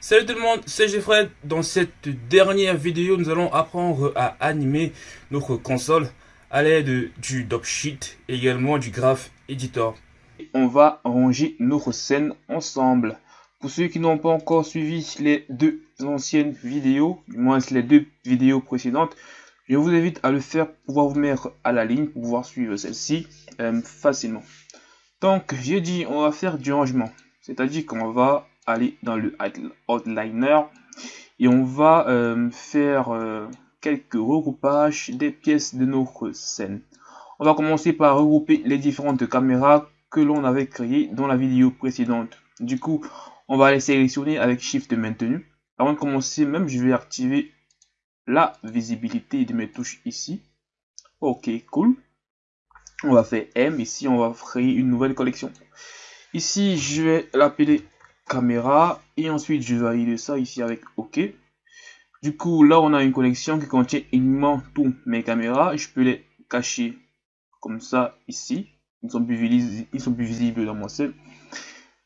Salut tout le monde, c'est Jeffrey. Dans cette dernière vidéo, nous allons apprendre à animer notre console à l'aide du Dopsheet et également du Graph Editor. On va ranger notre scène ensemble. Pour ceux qui n'ont pas encore suivi les deux anciennes vidéos, du moins les deux vidéos précédentes, je vous invite à le faire pour pouvoir vous mettre à la ligne, pour pouvoir suivre celle-ci euh, facilement. Donc, j'ai dit, on va faire du rangement. C'est-à-dire qu'on va aller dans le outliner et on va euh, faire euh, quelques regroupages des pièces de notre scène. On va commencer par regrouper les différentes caméras que l'on avait créées dans la vidéo précédente. Du coup, on va les sélectionner avec Shift maintenu. Avant de commencer, même je vais activer la visibilité de mes touches ici. Ok, cool. On va faire M. Ici, on va créer une nouvelle collection. Ici, je vais l'appeler caméra et ensuite je valide ça ici avec OK. Du coup, là, on a une collection qui contient uniquement tous mes caméras. Je peux les cacher comme ça ici. Ils sont plus visibles, ils sont plus visibles dans mon set.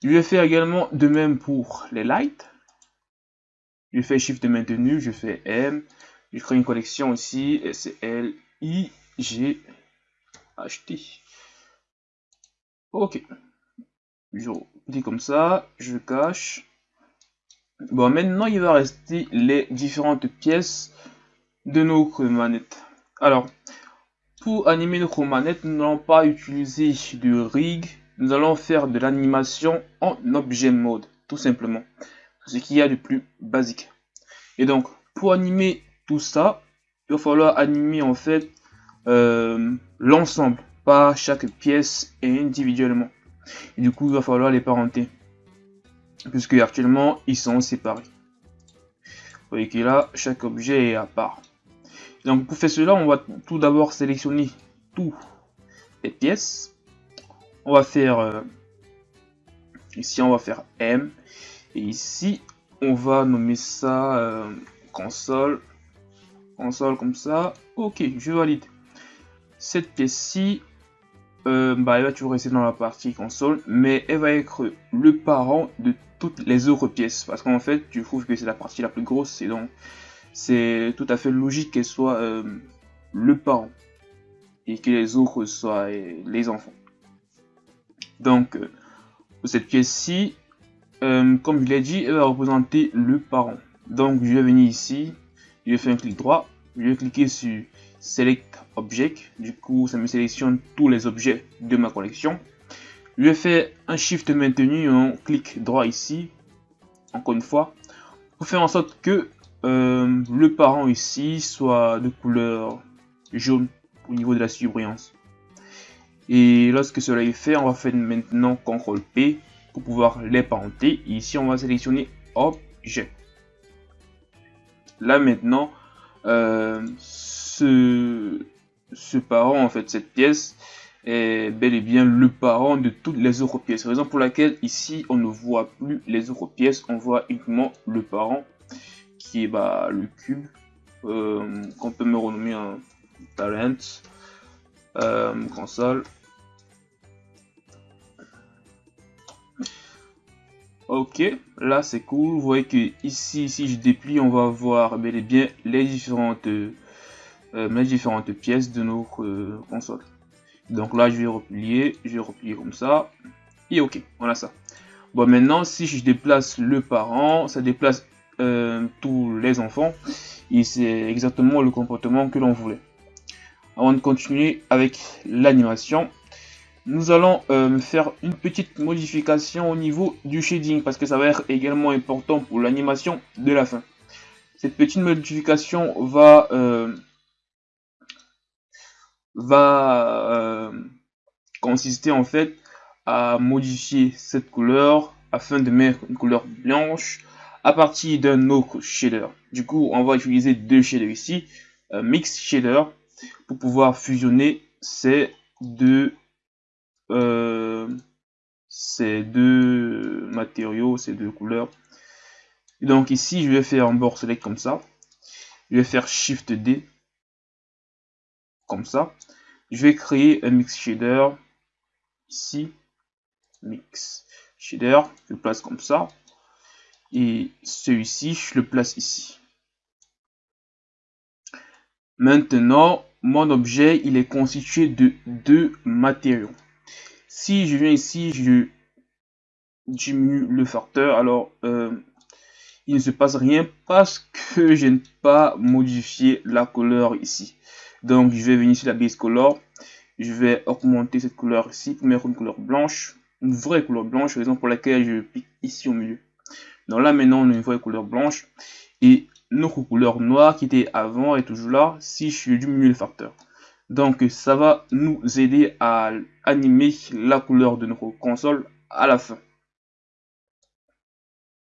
Je vais faire également de même pour les lights. Je fais Shift maintenu, je fais M. Je crée une collection ici, L I, G, H, T. Ok je dis comme ça, je cache. Bon, maintenant, il va rester les différentes pièces de notre manette. Alors, pour animer notre manette, nous n'allons pas utiliser du rig. Nous allons faire de l'animation en objet mode, tout simplement. Ce qu'il y a de plus basique. Et donc, pour animer tout ça, il va falloir animer en fait euh, l'ensemble, pas chaque pièce individuellement. Et du coup, il va falloir les parenter. Puisque actuellement, ils sont séparés. Vous voyez que là, chaque objet est à part. Donc pour faire cela, on va tout d'abord sélectionner toutes les pièces. On va faire... Euh, ici, on va faire M. Et ici, on va nommer ça euh, console. Console comme ça. Ok, je valide. Cette pièce-ci, euh, bah, elle va toujours rester dans la partie console, mais elle va être le parent de toutes les autres pièces. Parce qu'en fait, tu trouves que c'est la partie la plus grosse, et donc c'est tout à fait logique qu'elle soit euh, le parent. Et que les autres soient euh, les enfants. Donc, pour cette pièce-ci, comme je l'ai dit, elle va représenter le parent. Donc, je vais venir ici, je faire un clic droit, je vais cliquer sur Select Object. Du coup, ça me sélectionne tous les objets de ma collection. Je vais faire un Shift maintenu, on clique droit ici, encore une fois, pour faire en sorte que euh, le parent ici soit de couleur jaune au niveau de la surbrillance. Et lorsque cela est fait, on va faire maintenant CTRL P pour pouvoir les parenter. ici, on va sélectionner Objet. Là maintenant, euh, ce, parent, en fait, cette pièce, est bel et bien le parent de toutes les autres pièces. Raison pour laquelle ici on ne voit plus les autres pièces, on voit uniquement le parent qui est bah, le cube euh, qu'on peut me renommer un talent euh, console. Ok, là c'est cool. Vous voyez que ici, si je déplie, on va voir bel et bien les différentes euh, différentes pièces de notre euh, console. Donc là, je vais replier, je vais replier comme ça. Et ok, voilà ça. Bon, maintenant, si je déplace le parent, ça déplace euh, tous les enfants. Et c'est exactement le comportement que l'on voulait. Avant de continuer avec l'animation, nous allons faire une petite modification au niveau du shading parce que ça va être également important pour l'animation de la fin. Cette petite modification va va euh, consister en fait à modifier cette couleur afin de mettre une couleur blanche à partir d'un autre shader. Du coup, on va utiliser deux shaders ici, euh, Mix Shader, pour pouvoir fusionner ces deux, euh, ces deux matériaux, ces deux couleurs. donc ici, je vais faire un bord select comme ça. Je vais faire Shift D comme ça. Je vais créer un mix shader ici, mix shader, je place comme ça. Et celui-ci, je le place ici. Maintenant, mon objet, il est constitué de deux matériaux. Si je viens ici, je diminue le facteur, alors euh, il ne se passe rien parce que je n'ai pas modifié la couleur ici. Donc je vais venir sur la base color, je vais augmenter cette couleur ici pour mettre une couleur blanche, une vraie couleur blanche, raison pour laquelle je pique ici au milieu. Donc là maintenant on a une vraie couleur blanche et notre couleur noire qui était avant est toujours là si je diminue le facteur. Donc ça va nous aider à animer la couleur de notre console à la fin.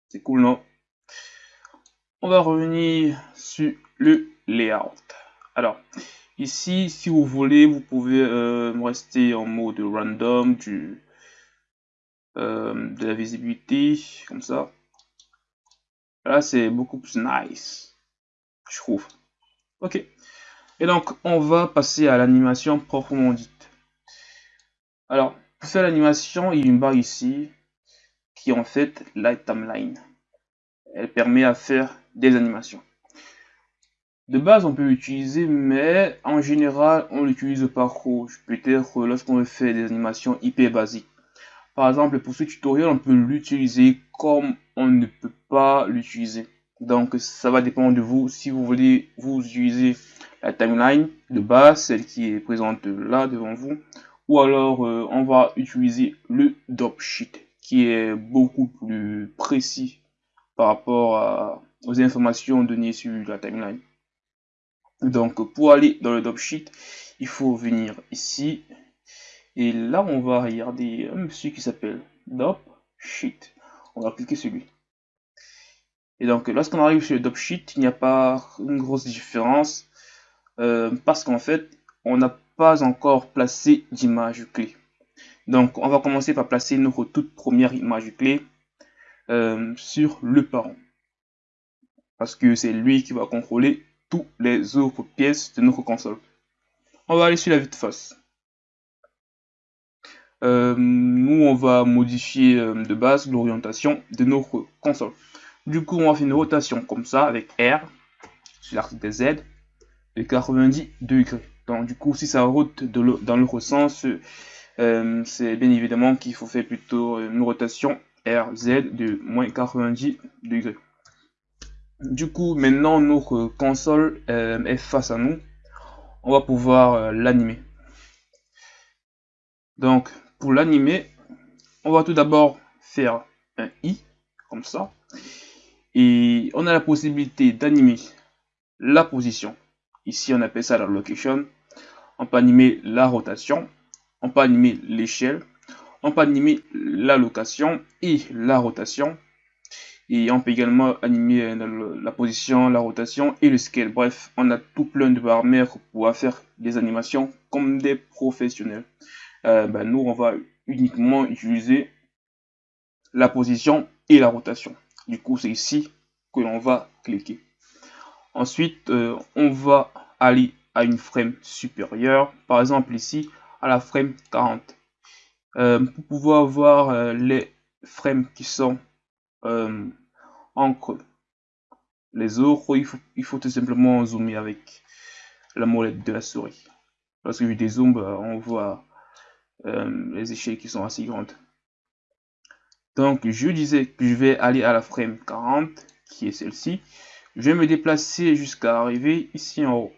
C'est cool non? On va revenir sur le layout. Alors ici si vous voulez vous pouvez euh, rester en mode random du, euh, de la visibilité comme ça Là, c'est beaucoup plus nice. Je trouve. Ok. Et donc, on va passer à l'animation proprement dite. Alors, pour faire l'animation, il y a une barre ici qui est en fait la timeline. Elle permet à faire des animations. De base, on peut l'utiliser, mais en général, on l'utilise pas trop. Peut-être lorsqu'on veut faire des animations hyper basiques. Par exemple, pour ce tutoriel, on peut l'utiliser comme on ne peut pas l'utiliser. Donc, ça va dépendre de vous. Si vous voulez vous utiliser la timeline de base, celle qui est présente là devant vous, ou alors euh, on va utiliser le sheet qui est beaucoup plus précis par rapport aux informations données sur la timeline. Donc, pour aller dans le sheet il faut venir ici et là, on va regarder un monsieur qui s'appelle Dop Sheet. On va cliquer sur lui. Et donc, lorsqu'on arrive sur le Dop Sheet, il n'y a pas une grosse différence euh, parce qu'en fait, on n'a pas encore placé d'image clé. Donc, on va commencer par placer notre toute première image clé euh, sur le parent. Parce que c'est lui qui va contrôler les autres pièces de notre console. On va aller sur la vue de face. Euh, nous on va modifier euh, de base l'orientation de notre console. Du coup, on va faire une rotation comme ça avec R sur l'arc des Z de 90 degrés. Donc, du coup, si ça rote dans l'autre sens, euh, c'est bien évidemment qu'il faut faire plutôt une rotation RZ de moins 90 degrés. Du coup, maintenant notre console est face à nous. On va pouvoir l'animer. Donc, pour l'animer, on va tout d'abord faire un i, comme ça. Et on a la possibilité d'animer la position. Ici, on appelle ça la location. On peut animer la rotation. On peut animer l'échelle. On peut animer la location et la rotation. Et on peut également animer la position, la rotation et le scale. Bref, on a tout plein de paramètres pour faire des animations comme des professionnels. Euh, ben, nous, on va uniquement utiliser la position et la rotation. Du coup, c'est ici que l'on va cliquer. Ensuite, euh, on va aller à une frame supérieure. Par exemple, ici, à la frame 40. Euh, pour pouvoir voir les frames qui sont entre les autres, il faut, tout simplement zoomer avec la molette de la souris. Lorsque je dézoome, on voit euh, les échelles qui sont assez grandes. Donc, je disais que je vais aller à la frame 40, qui est celle-ci. Je vais me déplacer jusqu'à arriver ici en haut.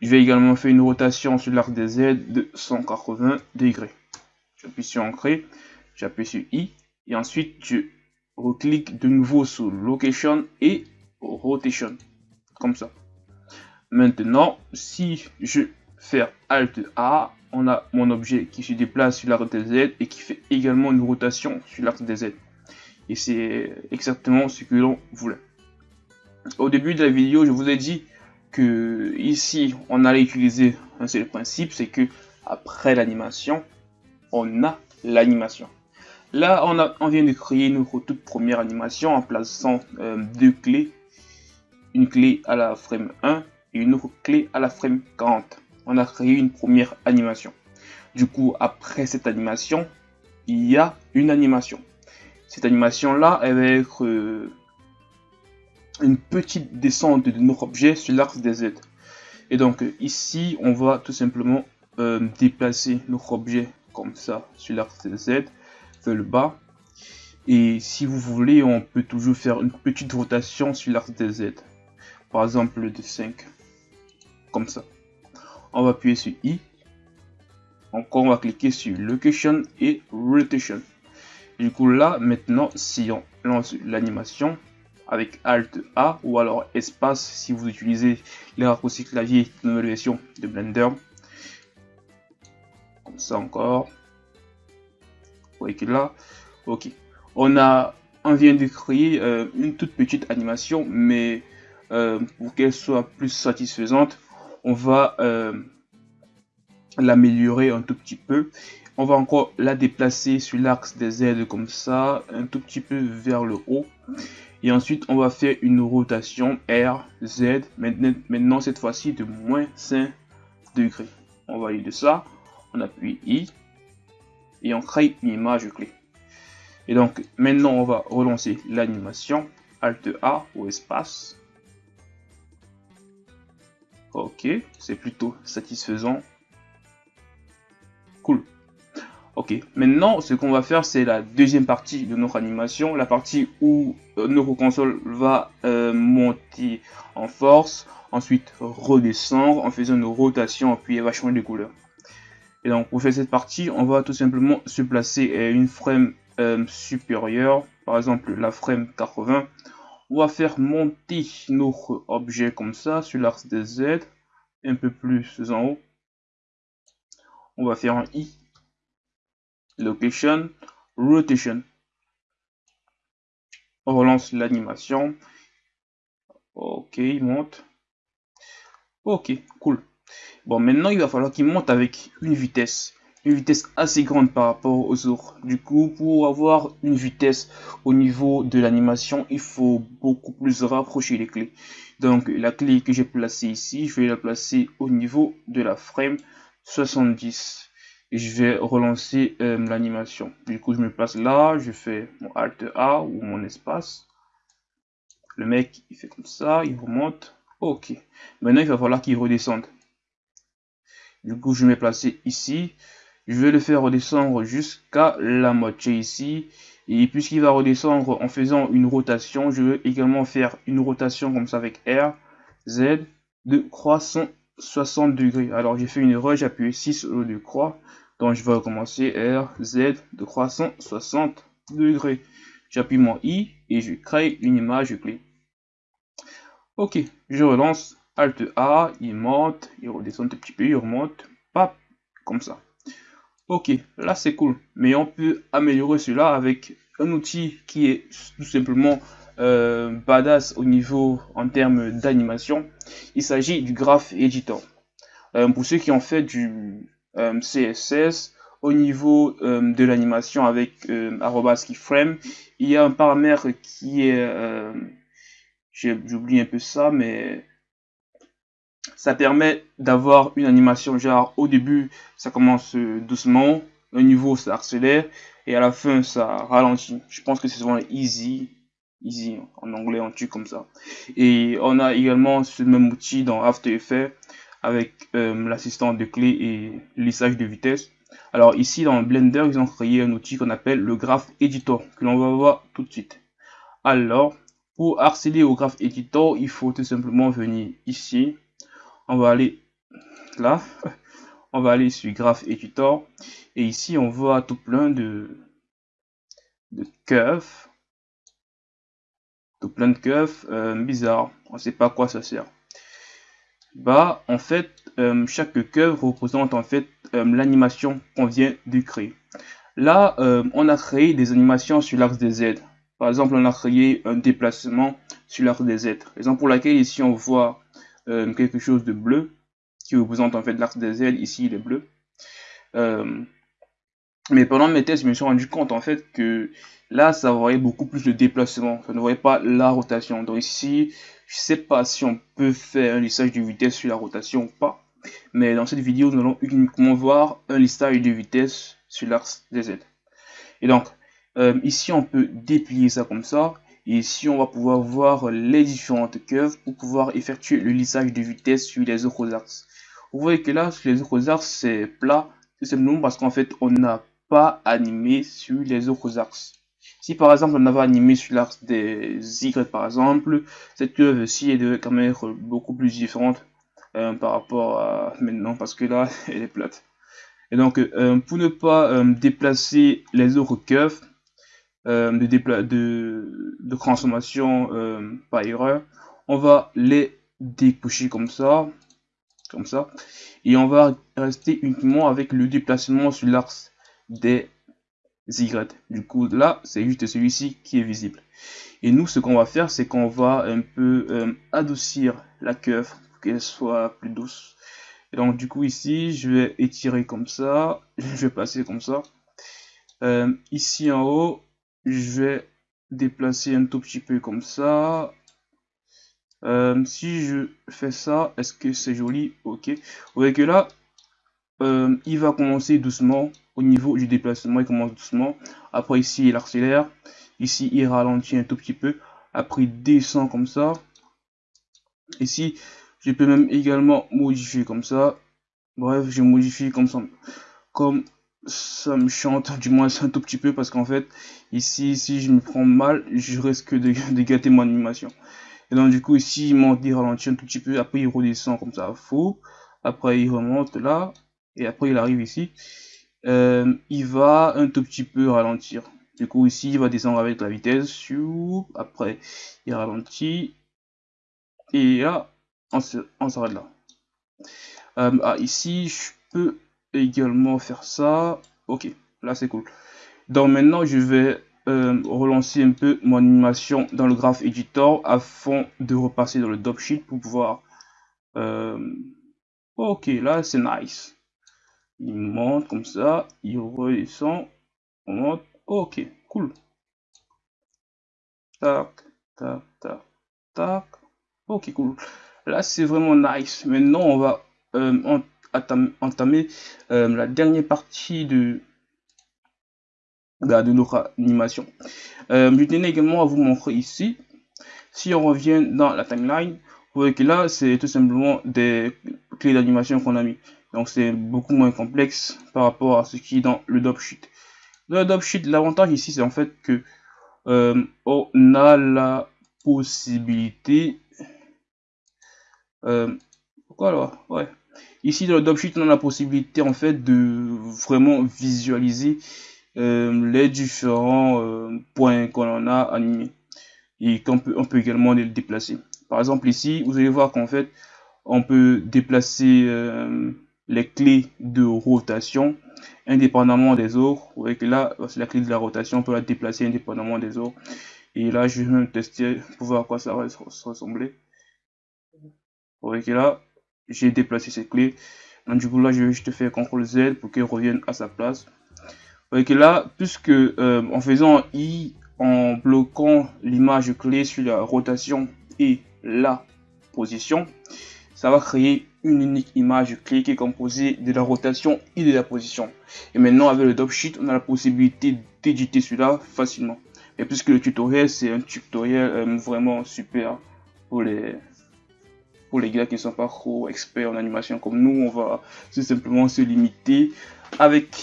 Je vais également faire une rotation sur l'arc des Z de 180 degrés. J'appuie sur Ancrer, j'appuie sur I, et ensuite je reclique de nouveau sur Location et Rotation, comme ça. Maintenant, si je faire Alt A, on a mon objet qui se déplace sur l'arc des Z et qui fait également une rotation sur l'arc des Z. Et c'est exactement ce que l'on voulait. Au début de la vidéo, je vous ai dit que ici, on allait utiliser un seul principe, c'est que après l'animation, on a l'animation. Là, on, vient de créer notre toute première animation en plaçant euh, deux clés. Une clé à la frame 1 et une autre clé à la frame 40 on a créé une première animation. Du coup, après cette animation, il y a une animation. cette animation là, elle va être euh, une petite descente de notre objet sur l'axe des Z. Et donc ici, on va tout simplement euh, déplacer notre objet comme ça sur l'axe des Z le bas. Et si vous voulez, on peut toujours faire une petite rotation sur l'axe des Z. Par exemple de 5. Comme ça. On va appuyer sur I. Encore, on va cliquer sur Location et Rotation. Du coup, là, maintenant, si on lance l'animation avec Alt A ou alors espace si vous utilisez les raccourcis clavier de nouvelle version de Blender. Comme ça encore. Ok. On vient de créer euh, une toute petite animation, mais euh, pour qu'elle soit plus satisfaisante, on va euh, l'améliorer un tout petit peu on va encore la déplacer sur l'axe des Z comme ça, un tout petit peu vers le haut. Et ensuite, on va faire une rotation R, Z, maintenant, maintenant cette fois-ci de moins 5 degrés. On va aller de ça, on appuie I, et on crée une image clé. Et donc, maintenant, on va relancer l'animation, Alt A ou espace. Ok, c'est plutôt satisfaisant. Cool. Ok, maintenant ce qu'on va faire c'est la deuxième partie de notre animation, la partie où euh, notre console va euh, monter en force, ensuite redescendre en faisant une rotation puis elle va changer de couleur. Et donc pour faire cette partie, on va tout simplement se placer à une frame euh, supérieure, par exemple la frame 80. On va faire monter notre objet comme ça sur l'axe des Z, un peu plus en haut. On va faire un I location, rotation. On relance l'animation. Ok, il monte. Ok, cool. Bon, maintenant, il va falloir qu'il monte avec une vitesse. Une vitesse assez grande par rapport aux autres. Du coup, pour avoir une vitesse au niveau de l'animation, il faut beaucoup plus rapprocher les clés. Donc, la clé que j'ai placée ici, je vais la placer au niveau de la frame 70 je vais relancer euh, l'animation. Du coup, je me place là, je fais mon Alt A ou mon espace. Le mec, il fait comme ça, il remonte. Ok. Maintenant, il va falloir qu'il redescende. Du coup, je vais me placer ici. Je vais le faire redescendre jusqu'à la moitié ici. Et puisqu'il va redescendre en faisant une rotation, je vais également faire une rotation comme ça avec R, Z, de croissant 60 degrés. Alors j'ai fait une erreur, j'ai appuyé 6 au lieu de croix. Donc je vais recommencer R, Z de croissant 60 degrés. J'appuie mon I et je crée une image clé. Ok, je relance Alt A, il monte, il redescend un petit peu, il remonte, pap, comme ça. Ok, là c'est cool, mais on peut améliorer cela avec un outil qui est tout simplement euh, badass au niveau en termes d'animation. Il s'agit du Graph Editor. Euh, pour ceux qui ont fait du euh, CSS, au niveau de l'animation avec arrobas keyframe, il y a un paramètre qui est, j'oublie un peu ça, mais ça permet d'avoir une animation genre au début ça commence doucement, au niveau ça accélère et à la fin ça ralentit. Je pense que c'est souvent easy easy en anglais on tue comme ça. Et on a également ce même outil dans After Effects avec euh, l'assistant de clé et lissage de vitesse. Alors ici dans Blender ils ont créé un outil qu'on appelle le Graph Editor que l'on va voir tout de suite. Alors pour accéder au Graph Editor il faut tout simplement venir ici on va aller là on va aller sur Graph Editor et ici on voit tout plein de de curves tout plein de curves euh, bizarres. On sait pas à quoi ça sert. Bah, en fait, euh, chaque curve représente en fait euh, l'animation qu'on vient de créer. Là, on a créé des animations sur l'axe des Z. Par exemple, on a créé un déplacement sur l'axe des Z. Raison pour laquelle ici on voit quelque chose de bleu qui représente en fait l'axe des Z. Ici, il est bleu. mais pendant mes tests, je me suis rendu compte en fait que Là, ça aurait beaucoup plus de déplacement. Ça ne voyait pas la rotation. Donc ici, je sais pas si on peut faire un lissage de vitesse sur la rotation ou pas. Mais dans cette vidéo, nous allons uniquement voir un lissage de vitesse sur l'axe des Z. Et donc, euh, ici, on peut déplier ça comme ça. Et ici, on va pouvoir voir les différentes curves pour pouvoir effectuer le lissage de vitesse sur les autres axes. Vous voyez que là, sur les autres axes, c'est plat. C'est simplement parce qu'en fait, on n'a pas animé sur les autres axes. Si par exemple on avait animé sur l'axe des Y par exemple, cette curve-ci est devait quand même être beaucoup plus différente euh, par rapport à maintenant parce que là elle est plate. Et donc euh, pour ne pas euh, déplacer les autres curves de, de, de, transformation par erreur, on va les découcher comme ça, comme ça, et on va rester uniquement avec le déplacement sur l'axe des Y. Du coup, là, c'est juste celui-ci qui est visible. Et nous, ce qu'on va faire, c'est qu'on va un peu euh, adoucir la curve pour qu'elle soit plus douce. Donc, du coup, ici, je vais étirer comme ça. Je vais passer comme ça. Euh, ici en haut, je vais déplacer un tout petit peu comme ça. Euh, si je fais ça, est-ce que c'est joli? Ok. Vous voyez que là, il va commencer doucement au niveau du déplacement, il commence doucement. Après ici, il accélère. Ici, il ralentit un tout petit peu. Après, il descend comme ça. Ici, je peux même également modifier comme ça. Bref, je modifie comme ça. Comme ça me chante, du moins un tout petit peu, parce qu'en fait, ici, si je me prends mal, je risque de, gâter mon animation. Et donc, du coup, ici, il monte, il ralentit un tout petit peu. Après, il redescend comme ça, faux. Après, il remonte là. Et après, il arrive ici. Euh, il va un tout petit peu ralentir. Du coup, ici, il va descendre avec la vitesse. Après, il ralentit. Et là, on s'arrête là. Euh, ah, ici, je peux également faire ça. Ok, là, c'est cool. Donc maintenant, je vais euh, relancer un peu mon animation dans le Graph Editor afin de repasser dans le Sheet pour pouvoir... ok, là, c'est nice il monte comme ça, il redescend, on monte, ok, cool. Tac, tac, tac, tac, ok, cool. Là, c'est vraiment nice. Maintenant, on va euh, entamer euh, la dernière partie de, bah, de notre animation. Euh, je tenais également à vous montrer ici, si on revient dans la timeline, vous voyez que là, c'est tout simplement des clés d'animation qu'on a mis. Donc c'est beaucoup moins complexe par rapport à ce qui est dans le sheet. Dans le sheet, l'avantage ici, c'est en fait que euh, on a la possibilité... Pourquoi alors? Ouais. Ici, dans le sheet, on a la possibilité en fait de vraiment visualiser euh, les différents points qu'on a animés et qu'on peut, on peut également les déplacer. Par exemple, ici, vous allez voir qu'en fait, on peut déplacer les clés de rotation indépendamment des autres. Vous voyez que là, c'est la clé de la rotation, on peut la déplacer indépendamment des autres. Et là, je vais tester pour voir à quoi ça va ressembler. Vous voyez que là, j'ai déplacé cette clé. Donc du coup là, je vais juste faire CTRL Z pour qu'elle revienne à sa place. Que là, puisque euh, en faisant I, en bloquant l'image clé sur la rotation et la position, ça va créer une unique image clé qui est composée de la rotation et de la position. Et maintenant avec le drop sheet, on a la possibilité d'éditer cela facilement. Et puisque le tutoriel c'est un tutoriel euh, vraiment super pour les pour les gars qui ne sont pas trop experts en animation comme nous, on va tout simplement se limiter avec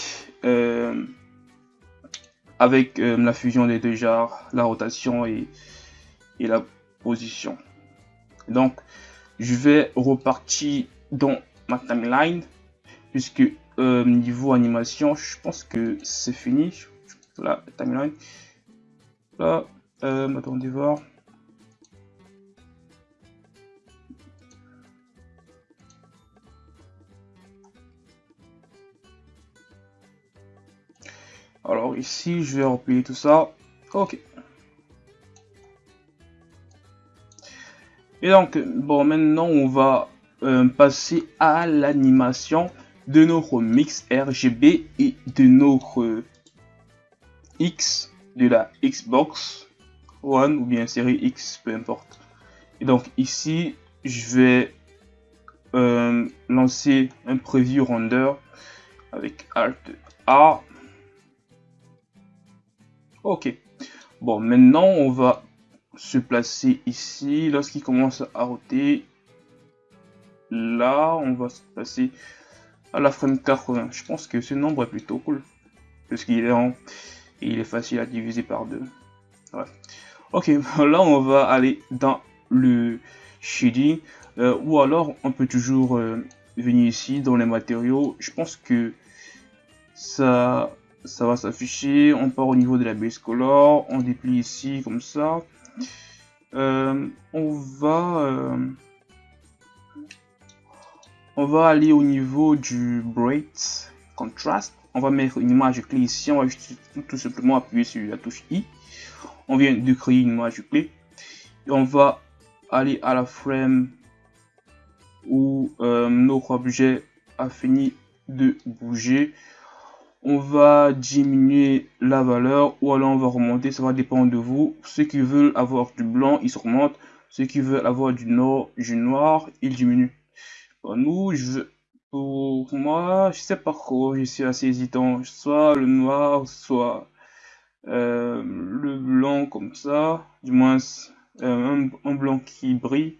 euh, avec euh, la fusion des deux genres, la rotation et, et la position. Donc, je vais repartir dans ma timeline puisque euh, niveau animation je pense que c'est fini la timeline là attendez voir alors ici je vais replier tout ça ok et donc bon maintenant on va euh, passer à l'animation de notre mix RGB et de notre X de la Xbox One ou bien série X, peu importe. Et donc ici, je vais euh, lancer un preview render avec Alt A. Ok. Bon, maintenant, on va se placer ici. Lorsqu'il commence à roter, là, on va se placer à la frame 80. Je pense que ce nombre est plutôt cool. Parce qu'il est en... est facile à diviser par deux. Ok, là, on va aller dans le shading. Euh, ou alors, on peut toujours euh, venir ici dans les matériaux. Je pense que ça ça va s'afficher. On part au niveau de la base color, on déplie ici comme ça. Euh, on va euh, on va aller au niveau du bright contrast. On va mettre une image clé ici. On va tout, simplement appuyer sur la touche I. On vient de créer une image clé. Et on va aller à la frame où euh, notre objet a fini de bouger on va diminuer la valeur ou alors on va remonter, ça va dépendre de vous. Ceux qui veulent avoir du blanc, ils remontent. Ceux qui veulent avoir du noir, du noir ils diminuent. Pour nous, je, pour moi, je sais pas quoi, je suis assez hésitant. Soit le noir, soit euh, le blanc comme ça, du moins euh, un, blanc qui brille.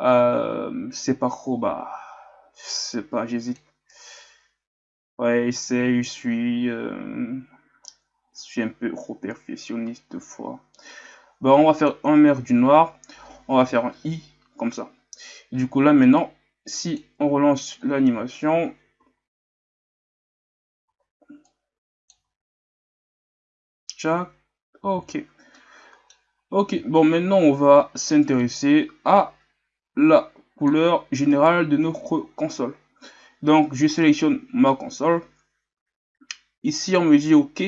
Euh, c'est pas trop, bah, je pas, j'hésite. Ouais, c'est, je suis, euh, je suis un peu trop perfectionniste de fois. Bon, on va faire un mer du noir. On va faire un i comme ça. Du coup, là maintenant, si on relance l'animation, ok. Ok, bon, maintenant on va s'intéresser à la couleur générale de notre console. Donc, je sélectionne ma console. Ici, on me dit OK.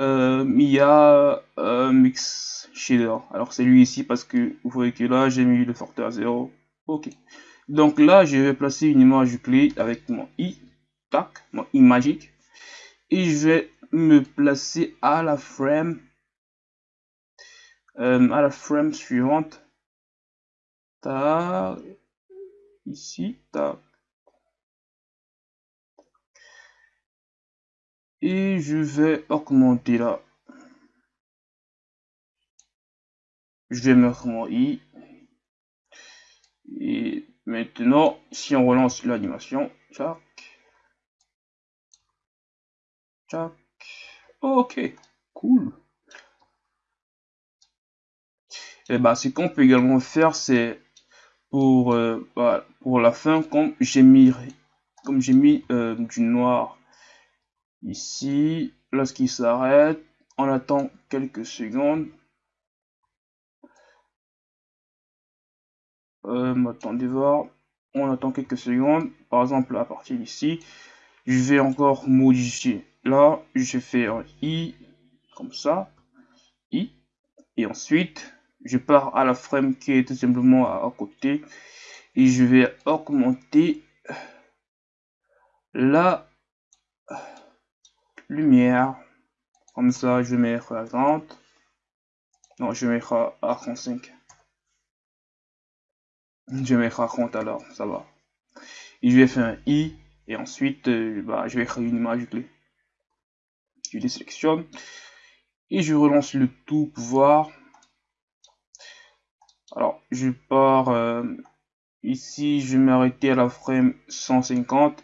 Euh, il y a un mix shader. Alors, c'est lui ici parce que vous voyez que là, j'ai mis le facteur à 0. OK. Donc là, je vais placer une image clé avec mon i. Tac, mon i magique. Et je vais me placer à la frame. Euh, à la frame suivante. Tac. Ici. Tac. Et je vais augmenter là. Je vais mettre mon i. Et maintenant, si on relance l'animation, tac, tac, ok, cool. Et bah, ce qu'on peut également faire, c'est pour, euh, pour la fin, comme j'ai mis, comme j'ai mis euh, du noir Ici, lorsqu'il s'arrête, on attend quelques secondes. Euh, attendez voir. On attend quelques secondes. Par exemple, à partir d'ici, je vais encore modifier. Là, je fais un i comme ça. i. Et ensuite, je pars à la frame qui est tout simplement à côté. Et je vais augmenter la lumière. Comme ça, je vais mettre à 30. Non, je vais mettre à 35. Je vais mettre à 30 alors, ça va. Et je vais faire un i. Et ensuite, euh, bah, je vais créer une image clé. Je désélectionne. Et je relance le tout pour voir. Alors, je pars euh, ici, je vais m'arrêter à la frame 150.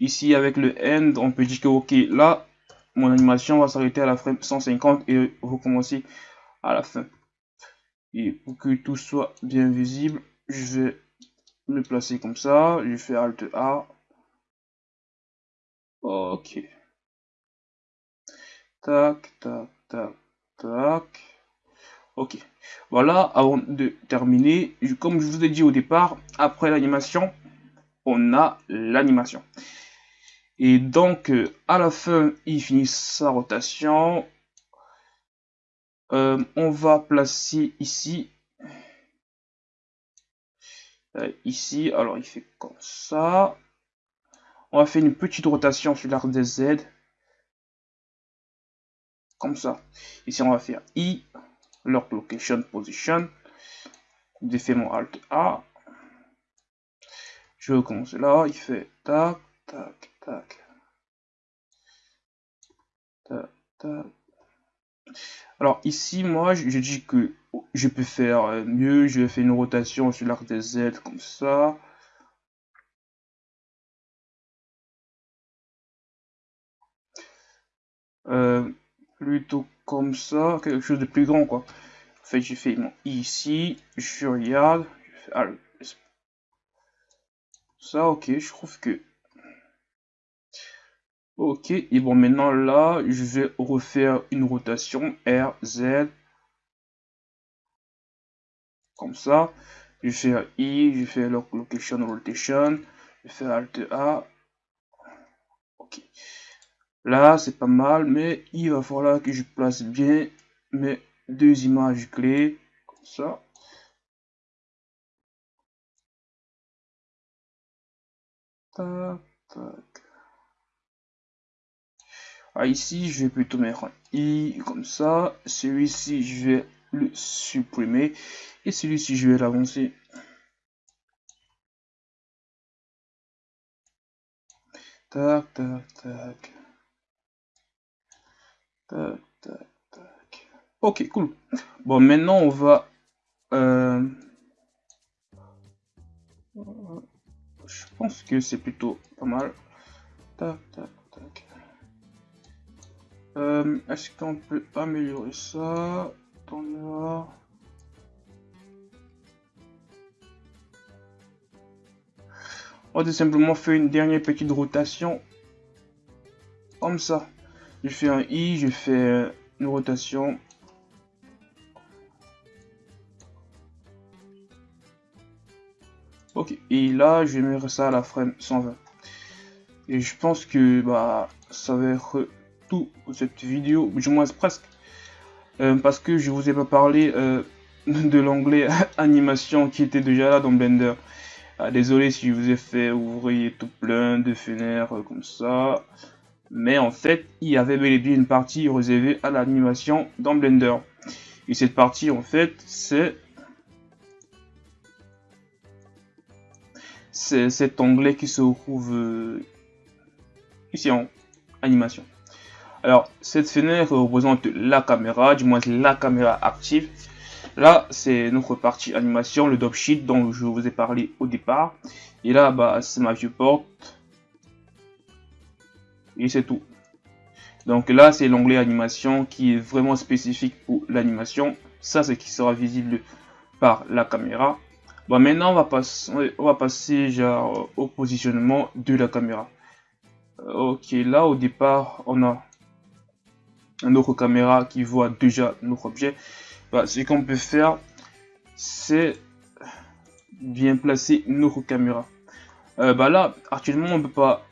Ici, avec le end, on peut dire que, ok, là, mon animation va s'arrêter à la frame 150 et recommencer à la fin. Et pour que tout soit bien visible, je vais me placer comme ça. Je fais Alt A. Ok. Tac, tac, tac, tac. Ok. Voilà, avant de terminer, comme je vous ai dit au départ, après l'animation, on a l'animation. Et donc, euh, à la fin, il finit sa rotation. Euh, on va placer ici. Euh, ici, alors il fait comme ça. On va faire une petite rotation sur l'arc des Z. Comme ça. Ici, on va faire I, lock location position. J'ai fait mon Alt A. Je recommence là. Il fait tac, tac, Alors ici, moi, je dis que je peux faire euh, mieux. Je faire une rotation sur l'arc des Z comme ça. Euh, plutôt comme ça, quelque chose de plus grand quoi. En fait, j'ai fait ici, je regarde, ça, ok, je trouve que Ok, et bon, maintenant là, je vais refaire une rotation R, Z. Comme ça. Je vais faire I, je vais faire location, rotation. Je vais faire Alt A. Ok. Là, c'est pas mal, mais il va falloir que je place bien mes deux images clés. Comme ça. Tac, tac. Ah, ici, je vais plutôt mettre un i comme ça. Celui-ci, je vais le supprimer. Et celui-ci, je vais l'avancer. Tac, tac, tac. Tac, tac, tac. Ok, cool. Bon, maintenant, on va... Euh, je pense que c'est plutôt pas mal. Tac, tac. Euh, est-ce qu'on peut améliorer ça On va simplement faire une dernière petite rotation. Comme ça. Je fais un I, je fais une rotation. Ok, et là, je vais mettre ça à la frame 120. Et je pense que bah ça va être tout cette vidéo, du moins presque, euh, parce que je vous ai pas parlé euh, de l'onglet animation qui était déjà là dans Blender. Ah, désolé si je vous ai fait ouvrir tout plein de fenêtres comme ça. Mais en fait, il y avait bel et bien une partie réservée à l'animation dans Blender. Et cette partie, en fait, c'est... C'est cet onglet qui se trouve euh, ici en animation. Alors, cette fenêtre représente la caméra, du moins la caméra active. Là, c'est notre partie animation, le sheet dont je vous ai parlé au départ. Et là, bah, c'est ma viewport. Et c'est tout. Donc là, c'est l'onglet animation qui est vraiment spécifique pour l'animation. Ça, c'est qui sera visible par la caméra. Bon, maintenant, on va, passer, on va passer genre, au positionnement de la caméra. Ok, là, au départ, on a notre caméra qui voit déjà notre objet, bah, ce qu'on peut faire, c'est bien placer notre caméra. Euh, bah là, actuellement, on peut pas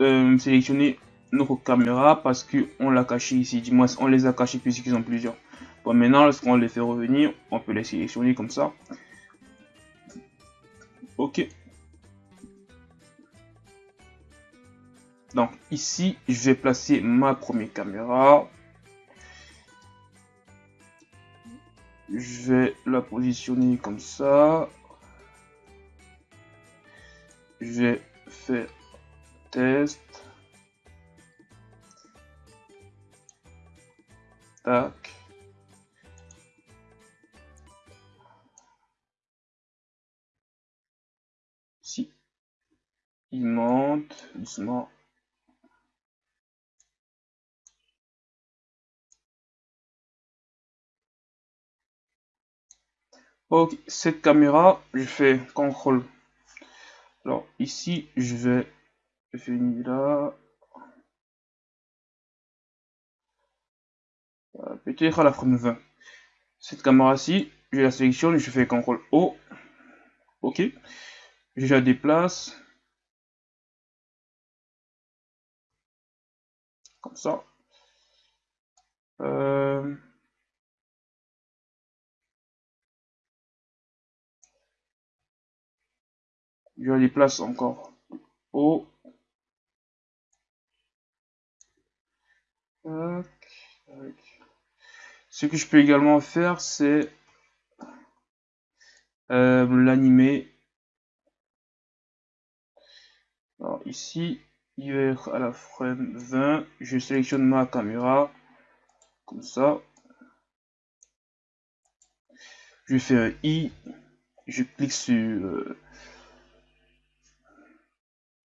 euh, sélectionner notre caméra parce que on l'a caché ici. Du moins, on les a cachés puisqu'ils sont plusieurs. Bon, maintenant, lorsqu'on les fait revenir, on peut les sélectionner comme ça. Ok. Donc ici, je vais placer ma première caméra. Je vais la positionner comme ça. Je vais faire test. Tac. Si. Il monte doucement. Ok, cette caméra, je fais CTRL. Alors ici, je vais venir là. Peut-être à la frame 20. Cette caméra-ci, je la sélectionne, je fais CTRL O. Ok. Je la déplace. Comme ça. Euh, je les place encore haut. Ce que je peux également faire, c'est euh, l'animer. Alors ici, être à la frame 20. Je sélectionne ma caméra comme ça. je fais un i, je clique sur euh,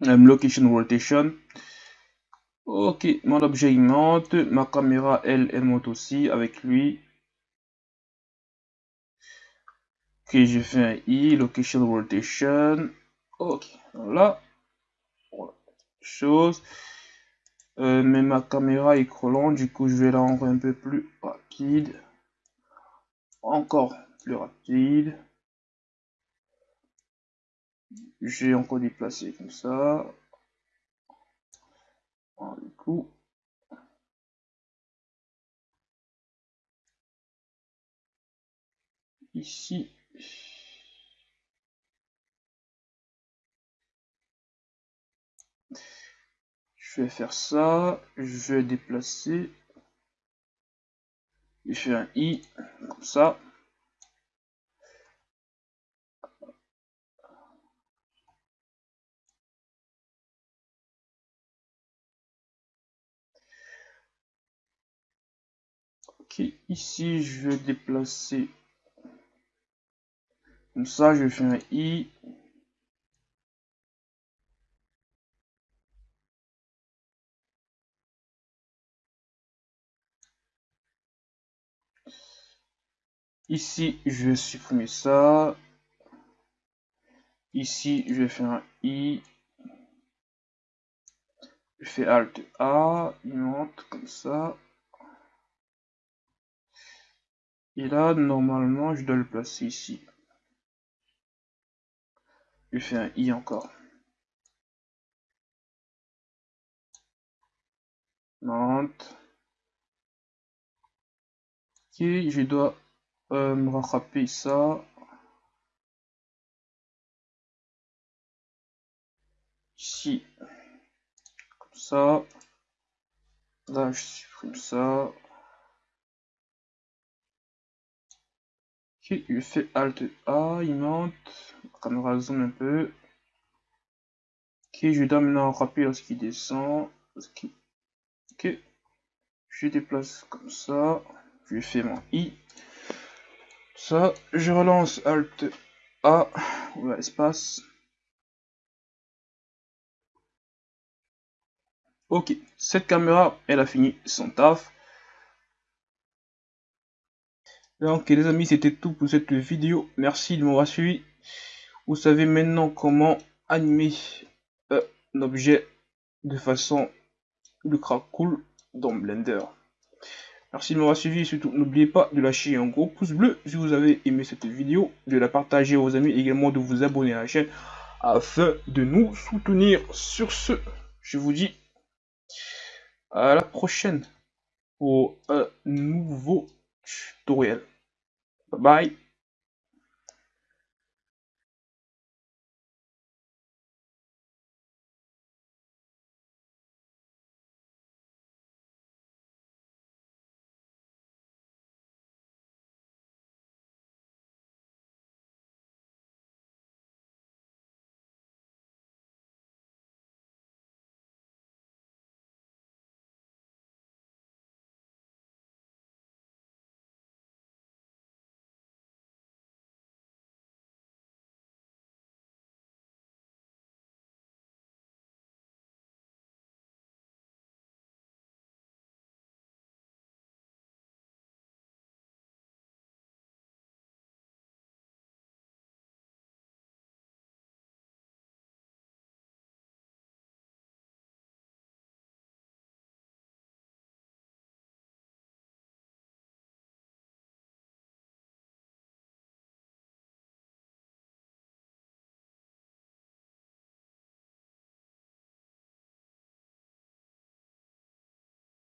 location rotation. Ok, mon objet il monte, ma caméra elle, elle monte aussi avec lui. Ok, je fais un i, location rotation. Ok, voilà. Chose. Euh, mais ma caméra est trop lente, du coup je vais la rendre un peu plus rapide. Encore plus rapide. J'ai encore déplacé comme ça. du coup. Ici. Je vais faire ça. Je vais déplacer. Je fais un i comme ça. Ok, ici je vais déplacer comme ça, je fais un i. Ici, je vais supprimer ça. Ici, je vais faire un i. Je fais Alt A, il monte comme ça. Et là, normalement, je dois le placer ici. Je fais un I encore. Monte. Ok, je dois euh, me rattraper ça. Ici. Comme ça. Là, je supprime ça. Je fais Alt A, il monte. La caméra zoom un peu. Ok, je dois maintenant rappeler lorsqu'il descend. Ok, je déplace comme ça. Je fais mon I. Ça, je relance Alt A, ou espace. Ok, cette caméra, elle a fini son taf. Donc les amis, c'était tout pour cette vidéo. Merci de m'avoir suivi. Vous savez maintenant comment animer euh, un objet de façon ultra cool dans Blender. Merci de m'avoir suivi et surtout n'oubliez pas de lâcher un gros pouce bleu si vous avez aimé cette vidéo, de la partager à vos amis également de vous abonner à la chaîne afin de nous soutenir. Sur ce, je vous dis à la prochaine pour un nouveau tutoriel. Bye-bye.